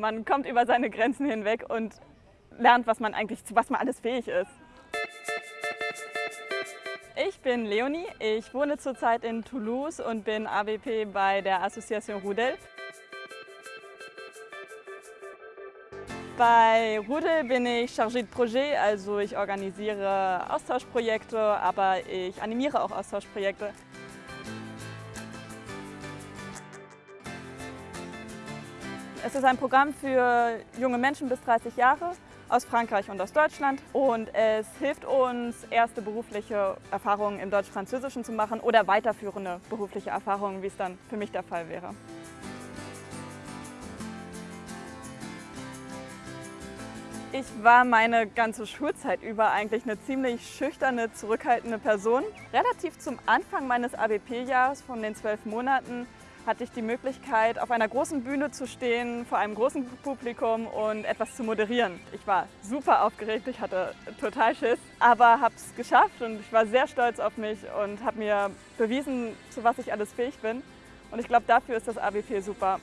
man kommt über seine Grenzen hinweg und lernt, was man eigentlich, zu was man alles fähig ist. Ich bin Leonie, ich wohne zurzeit in Toulouse und bin ABP bei der Association Rudel. Bei Rudel bin ich Chargé de Projet, also ich organisiere Austauschprojekte, aber ich animiere auch Austauschprojekte. Es ist ein Programm für junge Menschen bis 30 Jahre aus Frankreich und aus Deutschland und es hilft uns, erste berufliche Erfahrungen im Deutsch-Französischen zu machen oder weiterführende berufliche Erfahrungen, wie es dann für mich der Fall wäre. Ich war meine ganze Schulzeit über eigentlich eine ziemlich schüchterne, zurückhaltende Person. Relativ zum Anfang meines ABP-Jahres von den zwölf Monaten hatte ich die Möglichkeit, auf einer großen Bühne zu stehen, vor einem großen Publikum und etwas zu moderieren. Ich war super aufgeregt, ich hatte total Schiss, aber habe es geschafft und ich war sehr stolz auf mich und habe mir bewiesen, zu was ich alles fähig bin. Und ich glaube, dafür ist das ABP super.